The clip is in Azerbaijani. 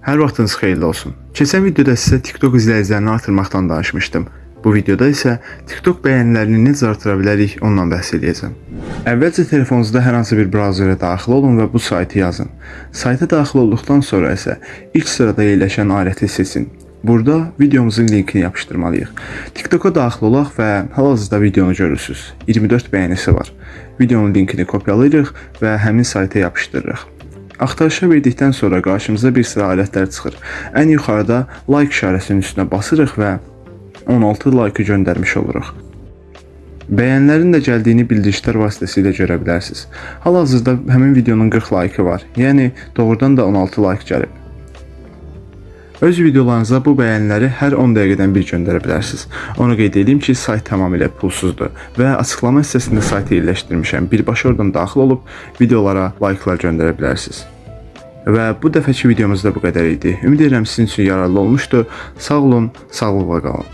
Hər vaxtınız xeyirli olsun. Keçən videoda sizə TikTok izləyicilərini artırmaqdan danışmışdım. Bu videoda isə TikTok bəyənilərini necə artıra bilərik ondan bəhs edəcəm. Əvvəlcə telefonunuzda hər hansı bir brauzerə daxil olun və bu saytı yazın. Sayta daxil olduqdan sonra isə ilk sırada yerləşən aləti seçin. Burada videomuzun linkini yapışdırmalıyıq. TikToka daxil olaq və hal-hazırda videonu görürsüz. 24 bəyənisi var. Videonun linkini kopyalayırıq və həmin sayta yapışdırırıq. Axtarışa verdikdən sonra qarşımıza bir sıra alətlər çıxır. Ən yuxarıda like işarəsinin üstünə basırıq və 16 like göndərmiş oluruq. Bəyənlərin də gəldiyini bildirişlər vasitəsilə görə bilərsiniz. Hal-hazırda həmin videonun 40 like var. Yəni doğrudan da 16 like gəlib. Öz videolarınıza bu bəyənləri hər 10 dəqiqədən bir göndərə bilərsiniz. Onu qeyd edeyim ki, sayt tamamilə pulsuzdur və açıqlama hissəsində saytı yerləşdirmişəm. Birbaşa oradan daxil olub videolara like'lar göndərə bilərsiniz. Və bu dəfəki videomuz da bu qədər idi. Ümid edirəm sizin üçün yararlı olmuşdu. Sağ olun, sağlıqla qalın.